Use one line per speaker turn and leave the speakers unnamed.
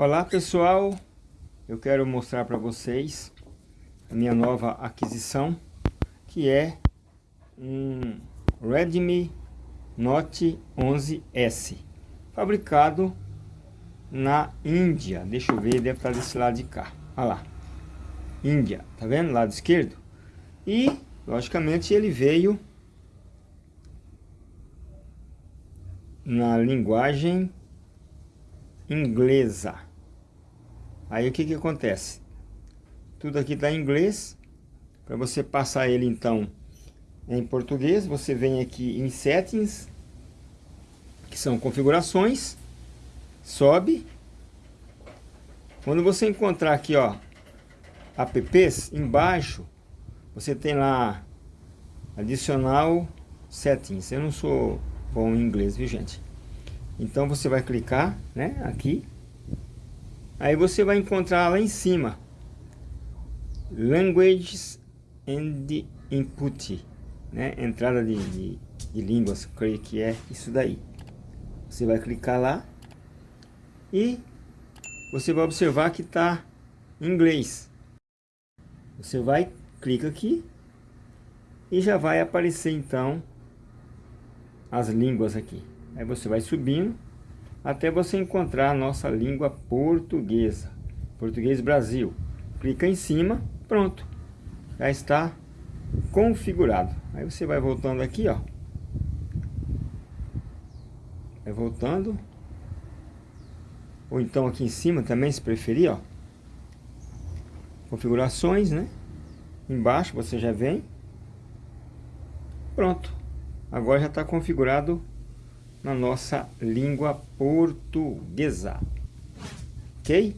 Olá pessoal, eu quero mostrar para vocês a minha nova aquisição que é um Redmi Note 11S fabricado na Índia, deixa eu ver, deve estar desse lado de cá, olha lá, Índia, tá vendo, lado esquerdo. E logicamente ele veio na linguagem inglesa Aí o que que acontece? Tudo aqui está em inglês. Para você passar ele então em português, você vem aqui em Settings, que são configurações, sobe. Quando você encontrar aqui, ó, apps, embaixo, você tem lá adicional settings. Eu não sou bom em inglês, viu gente? Então você vai clicar, né, aqui Aí você vai encontrar lá em cima Languages and Input, né? Entrada de, de, de línguas, creio que é isso daí. Você vai clicar lá e você vai observar que está em inglês. Você vai, clica aqui e já vai aparecer então as línguas aqui. Aí você vai subindo até você encontrar a nossa língua portuguesa, português Brasil. Clica em cima, pronto, já está configurado. Aí você vai voltando aqui, ó, vai voltando, ou então aqui em cima também, se preferir, ó, configurações, né? Embaixo você já vem, pronto. Agora já está configurado na nossa língua portuguesa. Ok?